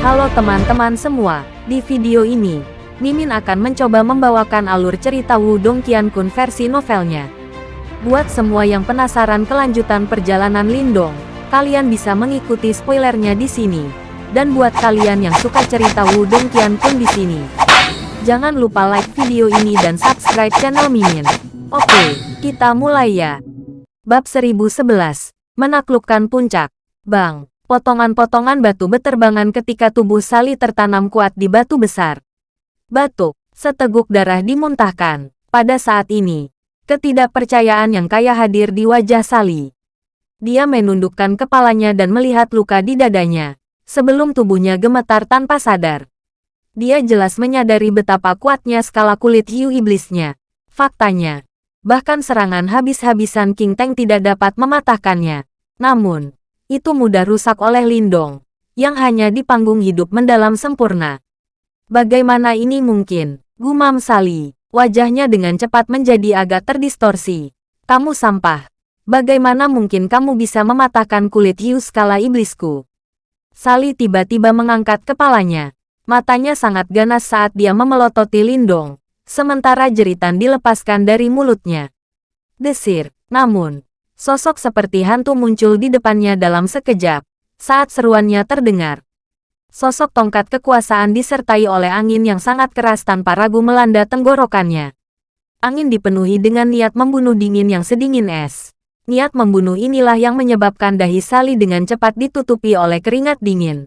Halo teman-teman semua, di video ini, Mimin akan mencoba membawakan alur cerita Wudong Qiankun versi novelnya. Buat semua yang penasaran kelanjutan perjalanan Lindong, kalian bisa mengikuti spoilernya di sini. Dan buat kalian yang suka cerita Wudong Qiankun di sini, jangan lupa like video ini dan subscribe channel Mimin. Oke, kita mulai ya. Bab 1011, Menaklukkan Puncak. Bang, potongan-potongan batu beterbangan ketika tubuh Sali tertanam kuat di batu besar. Batuk, seteguk darah dimuntahkan. Pada saat ini, ketidakpercayaan yang kaya hadir di wajah Sali. Dia menundukkan kepalanya dan melihat luka di dadanya, sebelum tubuhnya gemetar tanpa sadar. Dia jelas menyadari betapa kuatnya skala kulit hiu iblisnya. Faktanya, bahkan serangan habis-habisan King Teng tidak dapat mematahkannya. Namun, itu mudah rusak oleh Lindong, yang hanya di panggung hidup mendalam sempurna. Bagaimana ini mungkin? Gumam Sali. Wajahnya dengan cepat menjadi agak terdistorsi. Kamu sampah. Bagaimana mungkin kamu bisa mematahkan kulit hiu skala iblisku? Sali tiba-tiba mengangkat kepalanya. Matanya sangat ganas saat dia memelototi Lindong. Sementara jeritan dilepaskan dari mulutnya. Desir. Namun, sosok seperti hantu muncul di depannya dalam sekejap. Saat seruannya terdengar, Sosok tongkat kekuasaan disertai oleh angin yang sangat keras tanpa ragu melanda tenggorokannya. Angin dipenuhi dengan niat membunuh dingin yang sedingin es. Niat membunuh inilah yang menyebabkan dahi Sali dengan cepat ditutupi oleh keringat dingin.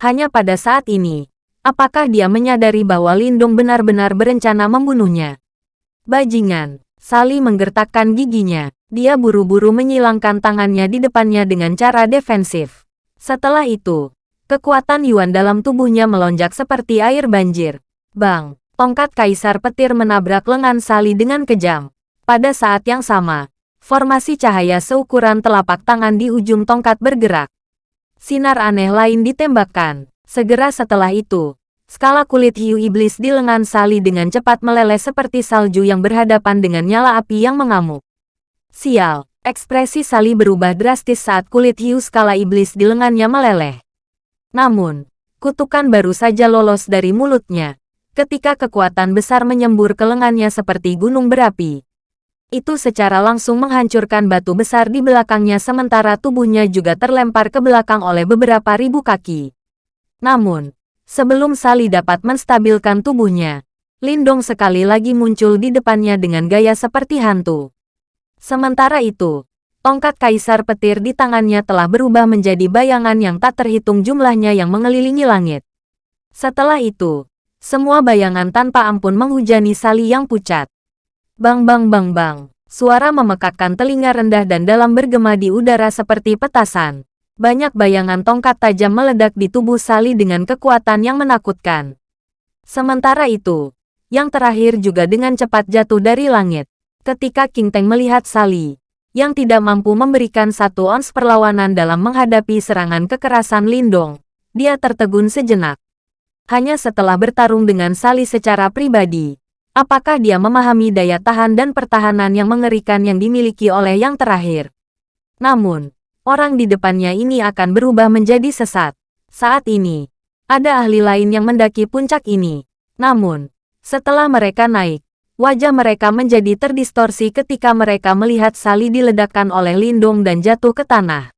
Hanya pada saat ini, apakah dia menyadari bahwa Lindung benar-benar berencana membunuhnya? Bajingan, Sali menggertakkan giginya. Dia buru-buru menyilangkan tangannya di depannya dengan cara defensif. Setelah itu, Kekuatan Yuan dalam tubuhnya melonjak seperti air banjir. Bang, tongkat kaisar petir menabrak lengan Sali dengan kejam. Pada saat yang sama, formasi cahaya seukuran telapak tangan di ujung tongkat bergerak. Sinar aneh lain ditembakkan. Segera setelah itu, skala kulit hiu iblis di lengan Sali dengan cepat meleleh seperti salju yang berhadapan dengan nyala api yang mengamuk. Sial, ekspresi Sali berubah drastis saat kulit hiu skala iblis di lengannya meleleh. Namun, kutukan baru saja lolos dari mulutnya, ketika kekuatan besar menyembur ke lengannya seperti gunung berapi. Itu secara langsung menghancurkan batu besar di belakangnya sementara tubuhnya juga terlempar ke belakang oleh beberapa ribu kaki. Namun, sebelum Sali dapat menstabilkan tubuhnya, Lindong sekali lagi muncul di depannya dengan gaya seperti hantu. Sementara itu, Tongkat kaisar petir di tangannya telah berubah menjadi bayangan yang tak terhitung jumlahnya yang mengelilingi langit. Setelah itu, semua bayangan tanpa ampun menghujani Sali yang pucat. Bang bang bang bang, suara memekakkan telinga rendah dan dalam bergema di udara seperti petasan. Banyak bayangan tongkat tajam meledak di tubuh Sali dengan kekuatan yang menakutkan. Sementara itu, yang terakhir juga dengan cepat jatuh dari langit. Ketika King Teng melihat Sali, yang tidak mampu memberikan satu ons perlawanan dalam menghadapi serangan kekerasan Lindong. Dia tertegun sejenak. Hanya setelah bertarung dengan Sali secara pribadi, apakah dia memahami daya tahan dan pertahanan yang mengerikan yang dimiliki oleh yang terakhir. Namun, orang di depannya ini akan berubah menjadi sesat. Saat ini, ada ahli lain yang mendaki puncak ini. Namun, setelah mereka naik, Wajah mereka menjadi terdistorsi ketika mereka melihat Sali diledakkan oleh Lindung dan jatuh ke tanah.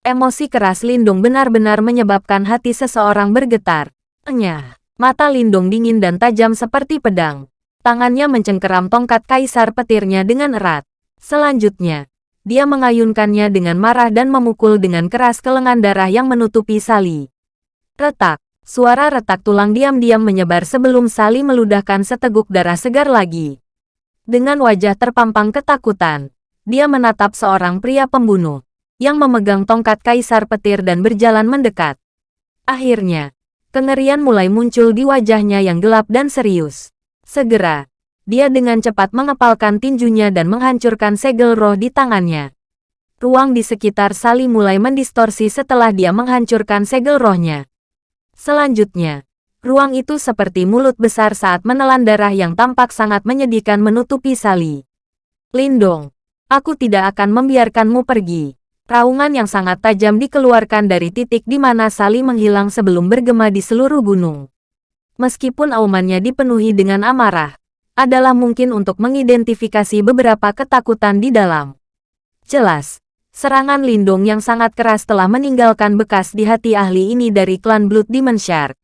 Emosi keras Lindung benar-benar menyebabkan hati seseorang bergetar. Enyah, mata Lindung dingin dan tajam seperti pedang. Tangannya mencengkeram tongkat kaisar petirnya dengan erat. Selanjutnya, dia mengayunkannya dengan marah dan memukul dengan keras ke lengan darah yang menutupi Sali. Retak, Suara retak tulang diam-diam menyebar sebelum Sali meludahkan seteguk darah segar lagi. Dengan wajah terpampang ketakutan, dia menatap seorang pria pembunuh yang memegang tongkat kaisar petir dan berjalan mendekat. Akhirnya, kengerian mulai muncul di wajahnya yang gelap dan serius. Segera, dia dengan cepat mengepalkan tinjunya dan menghancurkan segel roh di tangannya. Ruang di sekitar Sali mulai mendistorsi setelah dia menghancurkan segel rohnya. Selanjutnya, ruang itu seperti mulut besar saat menelan darah yang tampak sangat menyedihkan menutupi Sali. Lindong, aku tidak akan membiarkanmu pergi. Raungan yang sangat tajam dikeluarkan dari titik di mana Sali menghilang sebelum bergema di seluruh gunung. Meskipun aumannya dipenuhi dengan amarah, adalah mungkin untuk mengidentifikasi beberapa ketakutan di dalam. Jelas, serangan lindung yang sangat keras telah meninggalkan bekas di hati ahli ini dari klan Blood Demon Shark.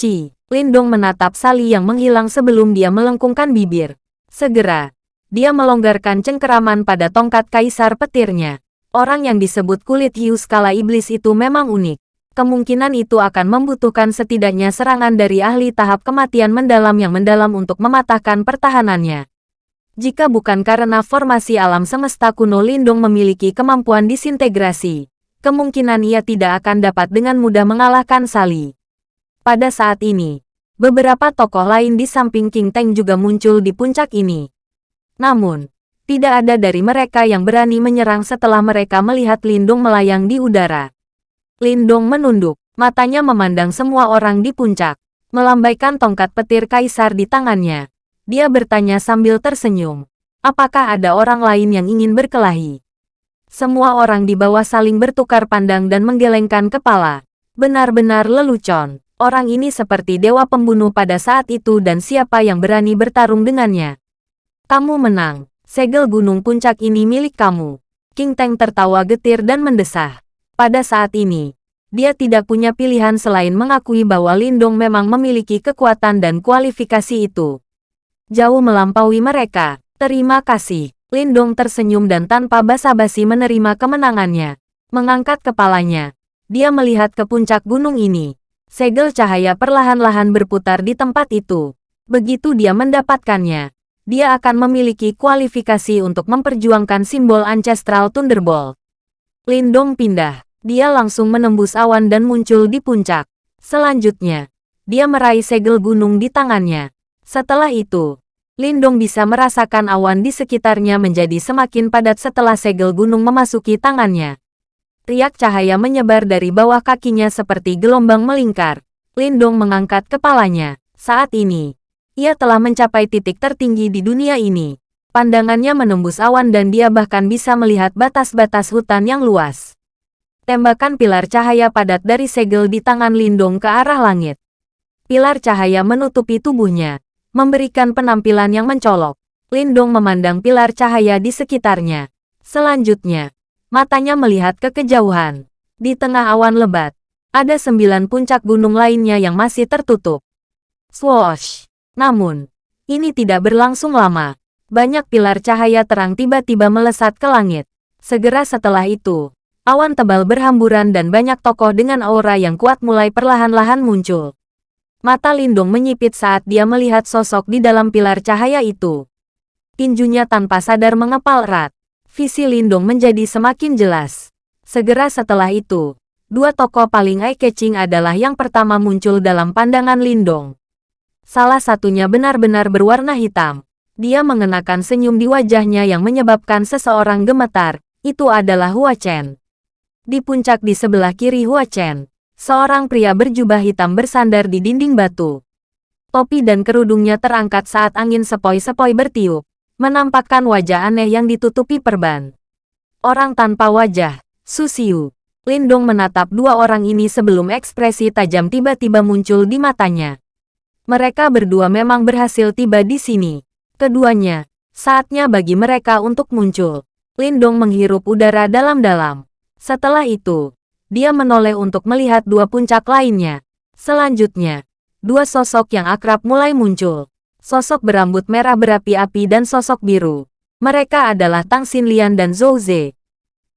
Ci, Lindong menatap Sali yang menghilang sebelum dia melengkungkan bibir. Segera, dia melonggarkan cengkeraman pada tongkat kaisar petirnya. Orang yang disebut kulit hiu skala iblis itu memang unik. Kemungkinan itu akan membutuhkan setidaknya serangan dari ahli tahap kematian mendalam yang mendalam untuk mematahkan pertahanannya. Jika bukan karena formasi alam semesta kuno Lindung memiliki kemampuan disintegrasi, kemungkinan ia tidak akan dapat dengan mudah mengalahkan Sali. Pada saat ini, beberapa tokoh lain di samping King Teng juga muncul di puncak ini. Namun, tidak ada dari mereka yang berani menyerang setelah mereka melihat Lindung melayang di udara. Lindung menunduk, matanya memandang semua orang di puncak, melambaikan tongkat petir kaisar di tangannya. Dia bertanya sambil tersenyum, apakah ada orang lain yang ingin berkelahi? Semua orang di bawah saling bertukar pandang dan menggelengkan kepala. Benar-benar lelucon. Orang ini seperti dewa pembunuh pada saat itu dan siapa yang berani bertarung dengannya. Kamu menang. Segel gunung puncak ini milik kamu. King Teng tertawa getir dan mendesah. Pada saat ini, dia tidak punya pilihan selain mengakui bahwa Lindong memang memiliki kekuatan dan kualifikasi itu. Jauh melampaui mereka. Terima kasih. Lindong tersenyum dan tanpa basa-basi menerima kemenangannya. Mengangkat kepalanya. Dia melihat ke puncak gunung ini. Segel cahaya perlahan-lahan berputar di tempat itu. Begitu dia mendapatkannya, dia akan memiliki kualifikasi untuk memperjuangkan simbol Ancestral Thunderbolt. Lindong pindah. Dia langsung menembus awan dan muncul di puncak. Selanjutnya, dia meraih segel gunung di tangannya. Setelah itu, Lindong bisa merasakan awan di sekitarnya menjadi semakin padat setelah segel gunung memasuki tangannya. Riak cahaya menyebar dari bawah kakinya seperti gelombang melingkar. Lindong mengangkat kepalanya. Saat ini, ia telah mencapai titik tertinggi di dunia ini. Pandangannya menembus awan dan dia bahkan bisa melihat batas-batas hutan yang luas. Tembakan pilar cahaya padat dari segel di tangan Lindong ke arah langit. Pilar cahaya menutupi tubuhnya, memberikan penampilan yang mencolok. Lindong memandang pilar cahaya di sekitarnya. Selanjutnya, matanya melihat ke kejauhan. Di tengah awan lebat, ada sembilan puncak gunung lainnya yang masih tertutup. Swoosh! Namun, ini tidak berlangsung lama. Banyak pilar cahaya terang tiba-tiba melesat ke langit. Segera setelah itu, awan tebal berhamburan dan banyak tokoh dengan aura yang kuat mulai perlahan-lahan muncul. Mata Lindung menyipit saat dia melihat sosok di dalam pilar cahaya itu. Tinjunya tanpa sadar mengepal erat. Visi Lindung menjadi semakin jelas. Segera setelah itu, dua tokoh paling eye-catching adalah yang pertama muncul dalam pandangan Lindong. Salah satunya benar-benar berwarna hitam. Dia mengenakan senyum di wajahnya yang menyebabkan seseorang gemetar. Itu adalah Hua Chen. Di puncak di sebelah kiri Hua Chen, seorang pria berjubah hitam bersandar di dinding batu. Topi dan kerudungnya terangkat saat angin sepoi-sepoi bertiup, menampakkan wajah aneh yang ditutupi perban. Orang tanpa wajah, Susiu. Lindong menatap dua orang ini sebelum ekspresi tajam tiba-tiba muncul di matanya. Mereka berdua memang berhasil tiba di sini. Keduanya, saatnya bagi mereka untuk muncul. Lindong menghirup udara dalam-dalam. Setelah itu, dia menoleh untuk melihat dua puncak lainnya. Selanjutnya, dua sosok yang akrab mulai muncul. Sosok berambut merah berapi-api dan sosok biru. Mereka adalah Tang Xinlian dan Zhou Ze.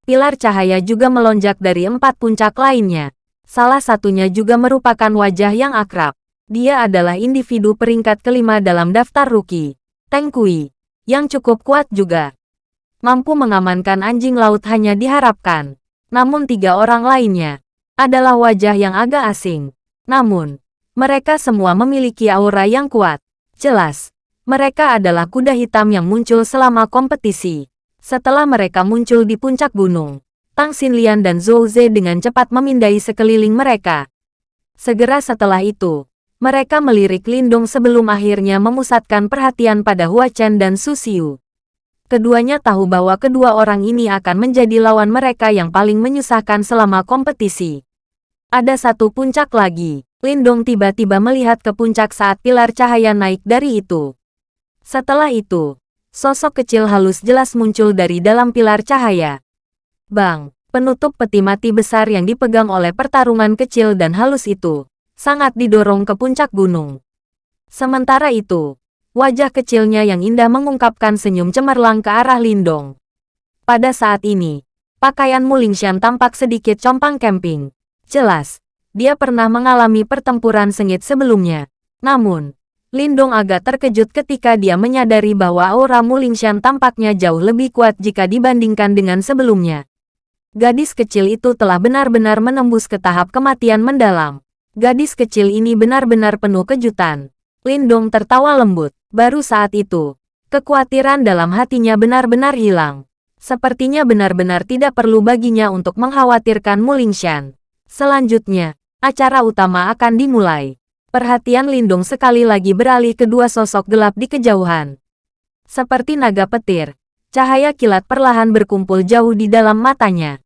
Pilar cahaya juga melonjak dari empat puncak lainnya. Salah satunya juga merupakan wajah yang akrab. Dia adalah individu peringkat kelima dalam daftar rookie. Teng Kui, yang cukup kuat juga. Mampu mengamankan anjing laut hanya diharapkan. Namun tiga orang lainnya adalah wajah yang agak asing. Namun, mereka semua memiliki aura yang kuat. Jelas, mereka adalah kuda hitam yang muncul selama kompetisi. Setelah mereka muncul di puncak gunung, Tang Xinlian dan Zhou Ze dengan cepat memindai sekeliling mereka. Segera setelah itu, mereka melirik Lindung sebelum akhirnya memusatkan perhatian pada Hua Chen dan Su Xiu. Keduanya tahu bahwa kedua orang ini akan menjadi lawan mereka yang paling menyusahkan selama kompetisi. Ada satu puncak lagi. Lindong tiba-tiba melihat ke puncak saat pilar cahaya naik dari itu. Setelah itu, sosok kecil halus jelas muncul dari dalam pilar cahaya. Bang, penutup peti mati besar yang dipegang oleh pertarungan kecil dan halus itu, sangat didorong ke puncak gunung. Sementara itu, Wajah kecilnya yang indah mengungkapkan senyum cemerlang ke arah Lindong. Pada saat ini, pakaian Mulingshan tampak sedikit compang camping. Jelas, dia pernah mengalami pertempuran sengit sebelumnya. Namun, Lindong agak terkejut ketika dia menyadari bahwa aura Mulingshan tampaknya jauh lebih kuat jika dibandingkan dengan sebelumnya. Gadis kecil itu telah benar-benar menembus ke tahap kematian mendalam. Gadis kecil ini benar-benar penuh kejutan. Lindong tertawa lembut. Baru saat itu, kekhawatiran dalam hatinya benar-benar hilang. Sepertinya benar-benar tidak perlu baginya untuk mengkhawatirkan Mulingshan. Selanjutnya, acara utama akan dimulai. Perhatian Lindung sekali lagi beralih ke dua sosok gelap di kejauhan. Seperti naga petir, cahaya kilat perlahan berkumpul jauh di dalam matanya.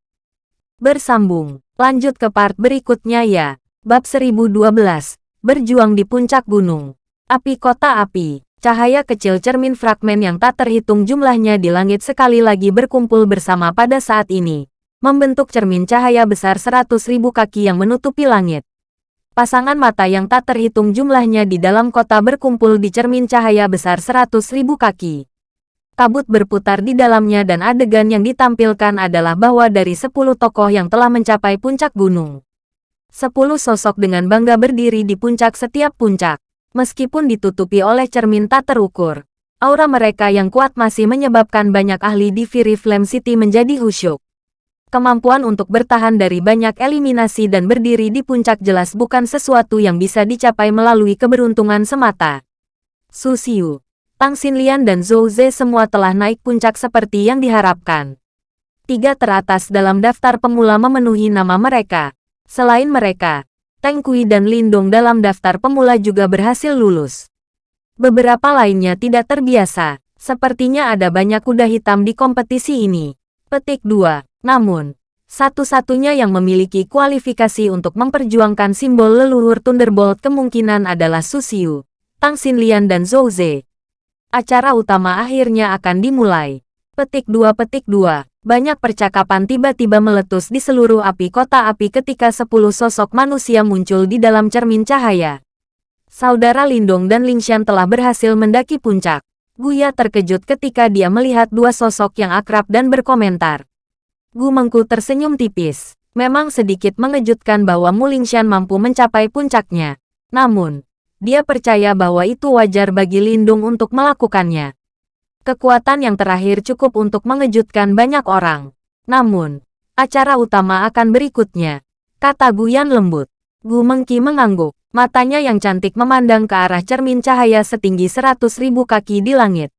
Bersambung, lanjut ke part berikutnya ya. Bab 1012, Berjuang di Puncak Gunung. Api Kota Api. Cahaya kecil cermin fragmen yang tak terhitung jumlahnya di langit sekali lagi berkumpul bersama pada saat ini, membentuk cermin cahaya besar seratus ribu kaki yang menutupi langit. Pasangan mata yang tak terhitung jumlahnya di dalam kota berkumpul di cermin cahaya besar seratus ribu kaki. Kabut berputar di dalamnya dan adegan yang ditampilkan adalah bahwa dari sepuluh tokoh yang telah mencapai puncak gunung. Sepuluh sosok dengan bangga berdiri di puncak setiap puncak. Meskipun ditutupi oleh cermin tak terukur, aura mereka yang kuat masih menyebabkan banyak ahli di Fury Flame City menjadi khusyuk. Kemampuan untuk bertahan dari banyak eliminasi dan berdiri di puncak jelas bukan sesuatu yang bisa dicapai melalui keberuntungan semata. Su Xiu, Tang Xinlian dan Zhou Ze semua telah naik puncak seperti yang diharapkan. Tiga teratas dalam daftar pemula memenuhi nama mereka. Selain mereka, Teng Kui dan Lindong dalam daftar pemula juga berhasil lulus. Beberapa lainnya tidak terbiasa, sepertinya ada banyak kuda hitam di kompetisi ini. Petik 2. Namun, satu-satunya yang memiliki kualifikasi untuk memperjuangkan simbol leluhur Thunderbolt kemungkinan adalah Susiu, Tang Xinlian dan Zhou Ze. Acara utama akhirnya akan dimulai. Petik 2 Petik 2 banyak percakapan tiba-tiba meletus di seluruh api kota api ketika sepuluh sosok manusia muncul di dalam cermin cahaya. Saudara Lindong dan Lingshan telah berhasil mendaki puncak. Guya terkejut ketika dia melihat dua sosok yang akrab dan berkomentar. Gu Mengku tersenyum tipis. Memang sedikit mengejutkan bahwa Mulingshan mampu mencapai puncaknya. Namun, dia percaya bahwa itu wajar bagi Lindung untuk melakukannya. Kekuatan yang terakhir cukup untuk mengejutkan banyak orang. Namun, acara utama akan berikutnya, kata Guyan lembut. Gu Mengki mengangguk, matanya yang cantik memandang ke arah cermin cahaya setinggi seratus ribu kaki di langit.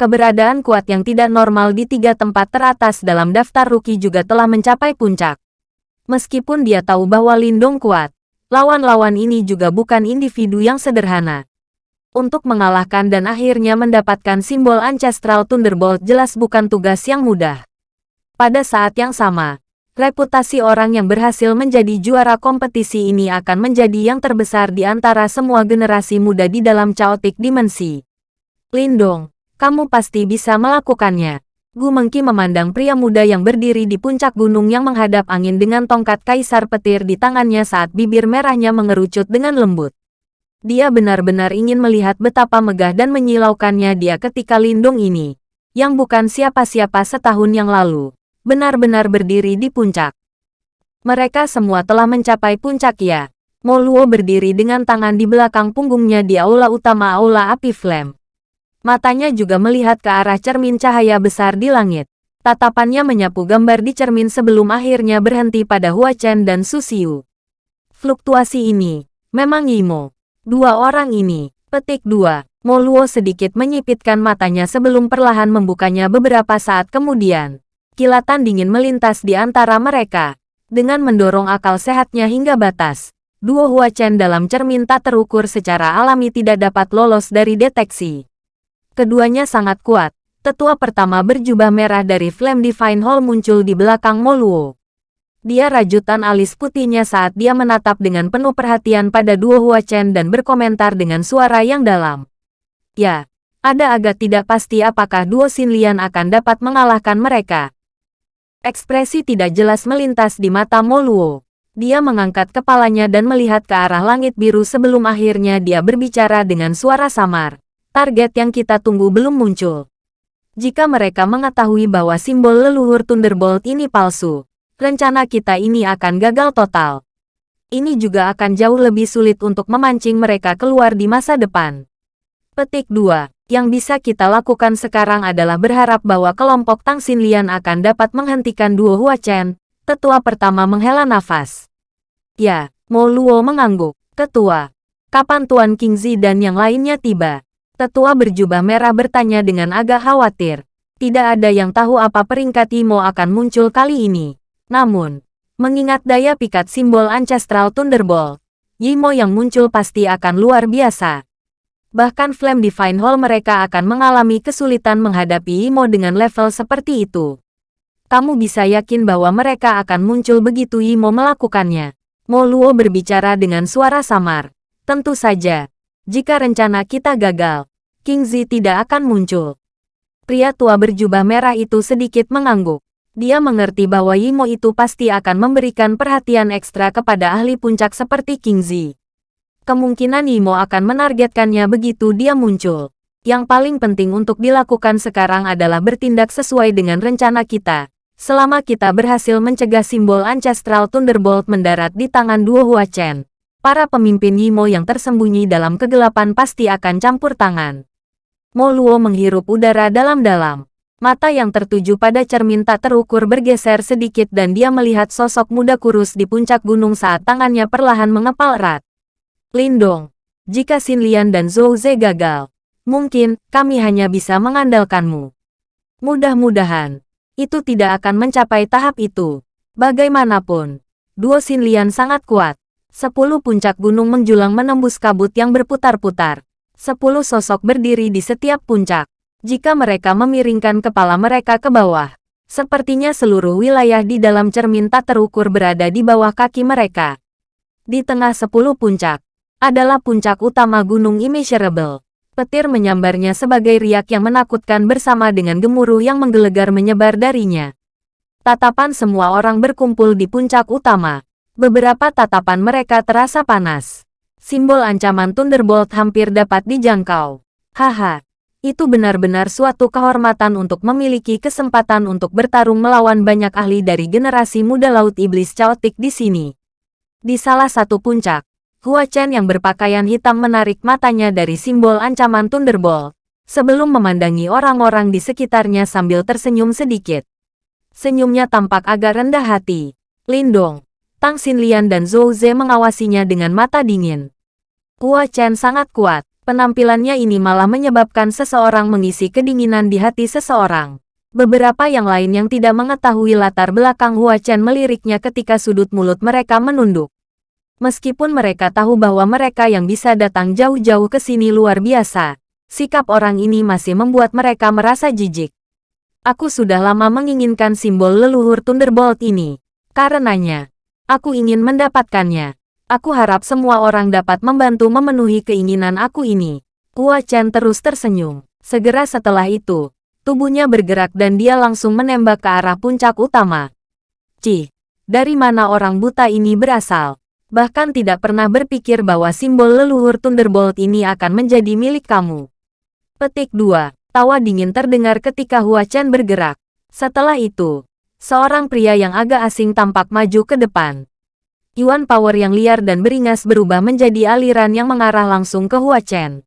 Keberadaan kuat yang tidak normal di tiga tempat teratas dalam daftar rookie juga telah mencapai puncak. Meskipun dia tahu bahwa Lindung kuat, lawan-lawan ini juga bukan individu yang sederhana untuk mengalahkan dan akhirnya mendapatkan simbol Ancestral Thunderbolt jelas bukan tugas yang mudah. Pada saat yang sama, reputasi orang yang berhasil menjadi juara kompetisi ini akan menjadi yang terbesar di antara semua generasi muda di dalam Chaotic Dimensi. Lindong, kamu pasti bisa melakukannya. Gu Mengki memandang pria muda yang berdiri di puncak gunung yang menghadap angin dengan tongkat kaisar petir di tangannya saat bibir merahnya mengerucut dengan lembut. Dia benar-benar ingin melihat betapa megah dan menyilaukannya dia ketika Lindung ini, yang bukan siapa-siapa setahun yang lalu, benar-benar berdiri di puncak. Mereka semua telah mencapai puncak ya. Moluo berdiri dengan tangan di belakang punggungnya di aula utama aula api flame. Matanya juga melihat ke arah cermin cahaya besar di langit. Tatapannya menyapu gambar di cermin sebelum akhirnya berhenti pada Hua Chen dan Susiu. Fluktuasi ini, memang Yimo. Dua orang ini, petik dua, Moluo sedikit menyipitkan matanya sebelum perlahan membukanya beberapa saat kemudian. Kilatan dingin melintas di antara mereka. Dengan mendorong akal sehatnya hingga batas, duo Hua Chen dalam cermin tak terukur secara alami tidak dapat lolos dari deteksi. Keduanya sangat kuat, Tetua pertama berjubah merah dari Flame Divine Hall muncul di belakang Moluo. Dia rajutan alis putihnya saat dia menatap dengan penuh perhatian pada dua Hua Chen dan berkomentar dengan suara yang dalam. Ya, ada agak tidak pasti apakah duo Lian akan dapat mengalahkan mereka. Ekspresi tidak jelas melintas di mata Moluo. Dia mengangkat kepalanya dan melihat ke arah langit biru sebelum akhirnya dia berbicara dengan suara samar. Target yang kita tunggu belum muncul. Jika mereka mengetahui bahwa simbol leluhur Thunderbolt ini palsu, rencana kita ini akan gagal total. Ini juga akan jauh lebih sulit untuk memancing mereka keluar di masa depan. Petik 2. Yang bisa kita lakukan sekarang adalah berharap bahwa kelompok Tang Xinlian akan dapat menghentikan duo Hua Chen. Tetua pertama menghela nafas. Ya, Mo Luo mengangguk. Ketua. Kapan Tuan Qingzi dan yang lainnya tiba? Tetua berjubah merah bertanya dengan agak khawatir. Tidak ada yang tahu apa peringkat Imo akan muncul kali ini. Namun, mengingat daya pikat simbol Ancestral Thunderbolt, Yimo yang muncul pasti akan luar biasa. Bahkan Flame Divine Hall mereka akan mengalami kesulitan menghadapi Imo dengan level seperti itu. Kamu bisa yakin bahwa mereka akan muncul begitu Imo melakukannya. Mo Luo berbicara dengan suara samar. Tentu saja, jika rencana kita gagal, King Zi tidak akan muncul. Pria tua berjubah merah itu sedikit mengangguk. Dia mengerti bahwa Yimo itu pasti akan memberikan perhatian ekstra kepada ahli puncak seperti King Zi. Kemungkinan Yimo akan menargetkannya begitu dia muncul. Yang paling penting untuk dilakukan sekarang adalah bertindak sesuai dengan rencana kita. Selama kita berhasil mencegah simbol Ancestral Thunderbolt mendarat di tangan dua Hua Chen, para pemimpin Yimo yang tersembunyi dalam kegelapan pasti akan campur tangan. Mo Luo menghirup udara dalam-dalam. Mata yang tertuju pada cermin tak terukur bergeser sedikit dan dia melihat sosok muda kurus di puncak gunung saat tangannya perlahan mengepal erat. Lindong, jika Xin Lian dan Zhou Ze gagal, mungkin kami hanya bisa mengandalkanmu. Mudah-mudahan, itu tidak akan mencapai tahap itu. Bagaimanapun, duo Xin Lian sangat kuat. Sepuluh puncak gunung menjulang menembus kabut yang berputar-putar. Sepuluh sosok berdiri di setiap puncak. Jika mereka memiringkan kepala mereka ke bawah, sepertinya seluruh wilayah di dalam cermin tak terukur berada di bawah kaki mereka. Di tengah sepuluh puncak, adalah puncak utama Gunung Immeasurable. Petir menyambarnya sebagai riak yang menakutkan bersama dengan gemuruh yang menggelegar menyebar darinya. Tatapan semua orang berkumpul di puncak utama. Beberapa tatapan mereka terasa panas. Simbol ancaman Thunderbolt hampir dapat dijangkau. Haha, itu benar-benar suatu kehormatan untuk memiliki kesempatan untuk bertarung melawan banyak ahli dari generasi muda Laut Iblis Chaotic di sini. Di salah satu puncak, Hua Chen yang berpakaian hitam menarik matanya dari simbol ancaman Thunderbolt, sebelum memandangi orang-orang di sekitarnya sambil tersenyum sedikit. Senyumnya tampak agak rendah hati. Lindong, Tang Xinlian dan Zhou Ze mengawasinya dengan mata dingin. Hua Chen sangat kuat. Penampilannya ini malah menyebabkan seseorang mengisi kedinginan di hati seseorang. Beberapa yang lain yang tidak mengetahui latar belakang Hua Chen meliriknya ketika sudut mulut mereka menunduk. Meskipun mereka tahu bahwa mereka yang bisa datang jauh-jauh ke sini luar biasa, sikap orang ini masih membuat mereka merasa jijik. Aku sudah lama menginginkan simbol leluhur Thunderbolt ini. Karenanya, Aku ingin mendapatkannya. Aku harap semua orang dapat membantu memenuhi keinginan aku ini. Hua Chen terus tersenyum. Segera setelah itu, tubuhnya bergerak dan dia langsung menembak ke arah puncak utama. Cih, dari mana orang buta ini berasal? Bahkan tidak pernah berpikir bahwa simbol leluhur Thunderbolt ini akan menjadi milik kamu. Petik 2. Tawa dingin terdengar ketika Hua Chen bergerak. Setelah itu, Seorang pria yang agak asing tampak maju ke depan. Yuan Power yang liar dan beringas berubah menjadi aliran yang mengarah langsung ke Hua Chen.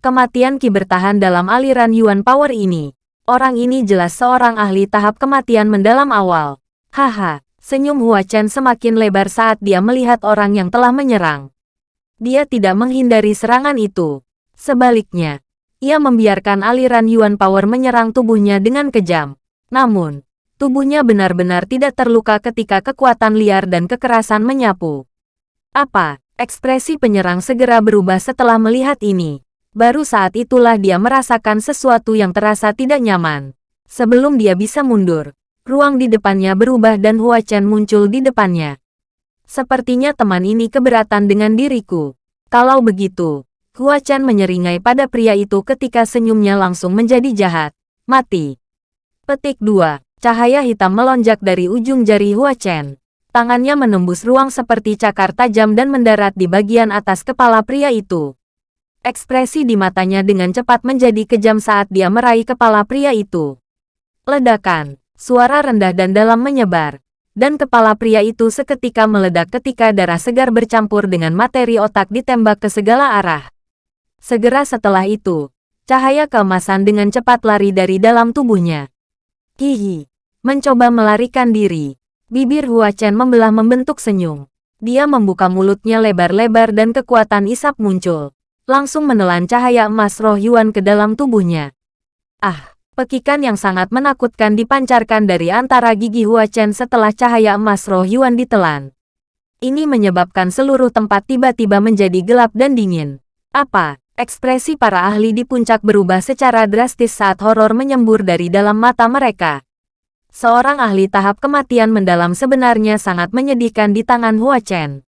Kematian Qi bertahan dalam aliran Yuan Power ini. Orang ini jelas seorang ahli tahap kematian mendalam awal. Haha, senyum Hua Chen semakin lebar saat dia melihat orang yang telah menyerang. Dia tidak menghindari serangan itu. Sebaliknya, ia membiarkan aliran Yuan Power menyerang tubuhnya dengan kejam. Namun, Tubuhnya benar-benar tidak terluka ketika kekuatan liar dan kekerasan menyapu. Apa? Ekspresi penyerang segera berubah setelah melihat ini. Baru saat itulah dia merasakan sesuatu yang terasa tidak nyaman. Sebelum dia bisa mundur, ruang di depannya berubah dan Hua Chen muncul di depannya. Sepertinya teman ini keberatan dengan diriku. Kalau begitu, Hua Chen menyeringai pada pria itu ketika senyumnya langsung menjadi jahat. Mati. Petik 2. Cahaya hitam melonjak dari ujung jari Hua Chen. Tangannya menembus ruang seperti cakar tajam dan mendarat di bagian atas kepala pria itu. Ekspresi di matanya dengan cepat menjadi kejam saat dia meraih kepala pria itu. Ledakan, suara rendah dan dalam menyebar, dan kepala pria itu seketika meledak ketika darah segar bercampur dengan materi otak ditembak ke segala arah. Segera setelah itu, cahaya keemasan dengan cepat lari dari dalam tubuhnya. Hihi, mencoba melarikan diri. Bibir Hua Chen membelah membentuk senyum. Dia membuka mulutnya lebar-lebar dan kekuatan isap muncul langsung menelan cahaya emas roh Yuan ke dalam tubuhnya. Ah, pekikan yang sangat menakutkan dipancarkan dari antara gigi Hua Chen setelah cahaya emas roh Yuan ditelan. Ini menyebabkan seluruh tempat tiba-tiba menjadi gelap dan dingin. Apa? Ekspresi para ahli di puncak berubah secara drastis saat horor menyembur dari dalam mata mereka. Seorang ahli tahap kematian mendalam sebenarnya sangat menyedihkan di tangan Hua Chen.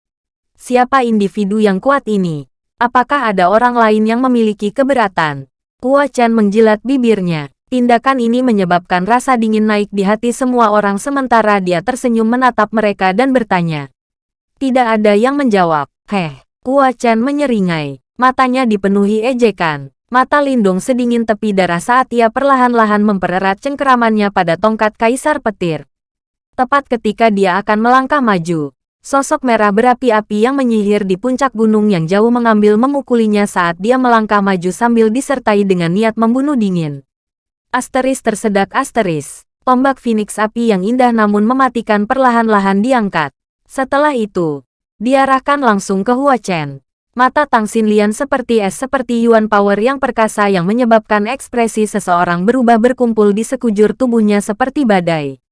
Siapa individu yang kuat ini? Apakah ada orang lain yang memiliki keberatan? Hua Chen menjilat bibirnya. Tindakan ini menyebabkan rasa dingin naik di hati semua orang sementara dia tersenyum menatap mereka dan bertanya. Tidak ada yang menjawab. Heh, Hua Chen menyeringai. Matanya dipenuhi ejekan. Mata Lindung sedingin tepi darah saat ia perlahan-lahan mempererat cengkeramannya pada tongkat kaisar petir. Tepat ketika dia akan melangkah maju, Sosok merah berapi-api yang menyihir di puncak gunung yang jauh mengambil memukulinya saat dia melangkah maju sambil disertai dengan niat membunuh dingin. Asteris tersedak asteris. Tombak Phoenix api yang indah namun mematikan perlahan-lahan diangkat. Setelah itu, diarahkan langsung ke Hua Chen. Mata Tang Xinlian seperti es seperti Yuan Power yang perkasa yang menyebabkan ekspresi seseorang berubah berkumpul di sekujur tubuhnya seperti badai.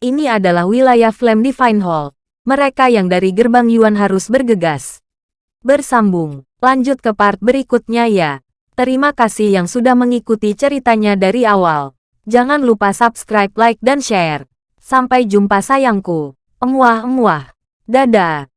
Ini adalah wilayah Flame Divine Hall mereka yang dari gerbang Yuan harus bergegas. Bersambung, lanjut ke part berikutnya ya. Terima kasih yang sudah mengikuti ceritanya dari awal. Jangan lupa subscribe, like, dan share. Sampai jumpa sayangku. Emuah-emuah. Dadah.